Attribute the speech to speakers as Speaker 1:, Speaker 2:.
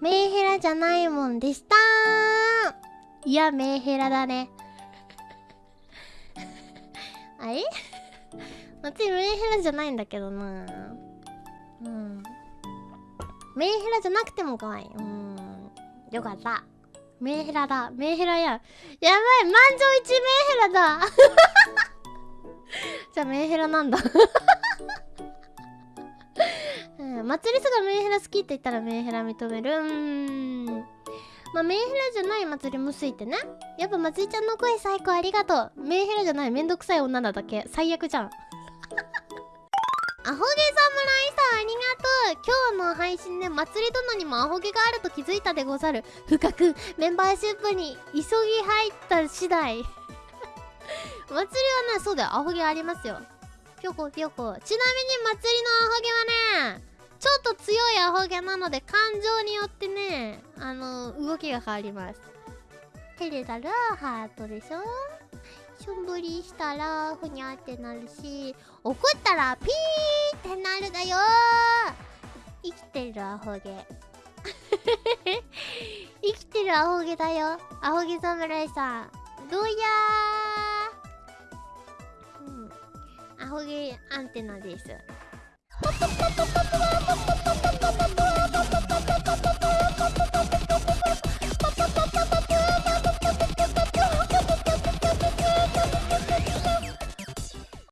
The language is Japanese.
Speaker 1: メンヘラじゃないもんでした。いやメンヘラだね。あれ？私メンヘラじゃないんだけどな。うん。メンヘラじゃなくても可愛い。うん。よかった。メンヘラだ。メンヘラややばい。満場一メンヘラだ。じゃあメンヘラなんだ。祭りすがメンヘラ好きって言ったらメンヘラ認める？うーん。まあメンヘラじゃない祭りも好いてね。やっぱ祭りちゃんの声最高ありがとう。メンヘラじゃないめんどくさい女なだけ。最悪じゃん。アホ毛侍さんありがとう。今日の配信で祭り殿にもアホ毛があると気づいたでござる。深くメンバーシップに急ぎ入った次第。祭りはねそうだよ。アホ毛ありますよ。ぴょこぴょこ。ちなみに祭りのアホ毛はねちょっと強いアホ毛なので感情によってねあの動きが変わります。照れたらハートでしょ？しょんぶりしたらふにゃってなるし怒ったらピーってなるだよ！生きてるアホ毛。生きてるアホ毛だよ。アホ毛侍さん。どうやー？うん。アホ毛アンテナです。